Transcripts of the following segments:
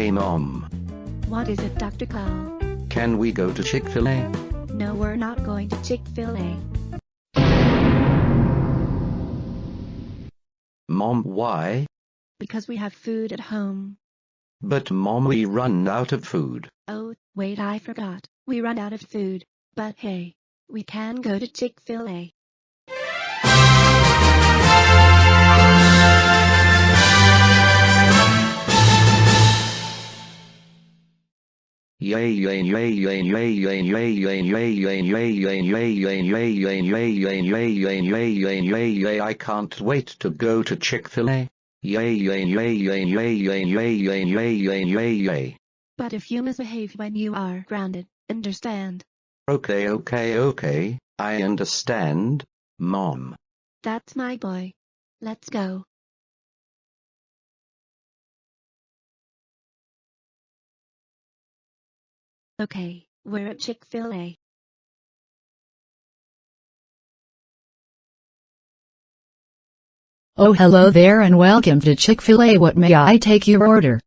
Hey mom, What is it, Dr. Carl? can we go to Chick-fil-A? No, we're not going to Chick-fil-A. Mom, why? Because we have food at home. But mom, we run out of food. Oh, wait, I forgot. We run out of food. But hey, we can go to Chick-fil-A. Yay, I can't wait to go to Chick-fil-A. But if you misbehave when you are grounded, understand? Okay, okay, okay, I understand, Mom. That's my boy. Let's go. Okay, we're at Chick-fil-A. Oh hello there and welcome to Chick-fil-A what may I take your order?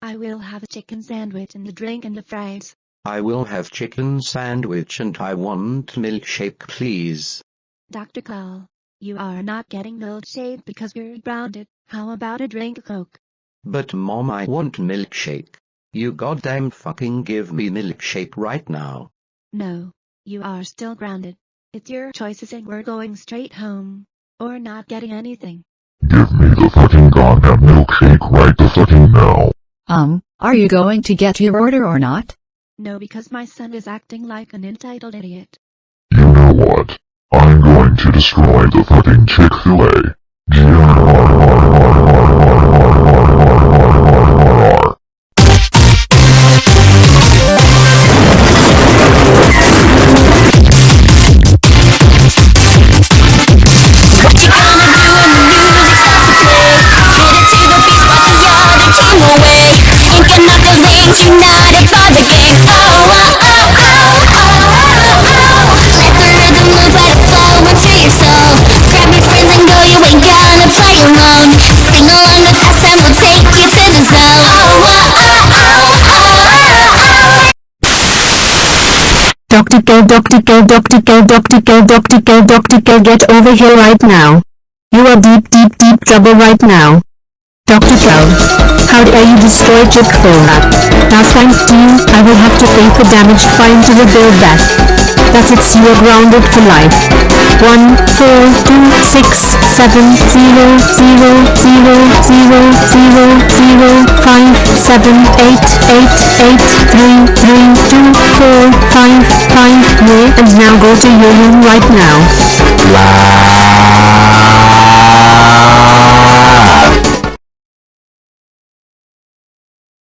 I will have a chicken sandwich and a drink and the fries. I will have chicken sandwich and I want milkshake please. Dr. Carl, you are not getting milkshake because you're grounded. How about a drink Coke? But mom I want milkshake. You goddamn fucking give me milkshake right now. No, you are still grounded. It's your choices and we're going straight home. Or not getting anything. Give me the fucking goddamn milkshake right the fucking now. Um, are you going to get your order or not? No because my son is acting like an entitled idiot. You know what? I'm going to destroy the fucking Chick-fil-A. What the and knuckles names united the. Oh, oh, oh, oh, oh, oh, oh. Let the rhythm your soul. Grab your friends and go, you ain't gonna play alone. Sing along with us and we'll take you to the zone. Oh, oh, oh, oh, oh, oh. Dr. Dr. Dr. Dr. Dr. Dr. Get over here right now. You are deep, deep, deep trouble right now. Dr. Kel, how dare you destroy Chick-fil-A? Now thanks to you, I will have to pay for damaged fine to rebuild that. That's it, you are grounded for life. 1, 4, 2, 6, 7, 0, 0, 0, 0, 0, 0, 5, 7, 8, 8, 8, 3, 3, 2, 4, 5, 5, yeah, and now go to your room right now.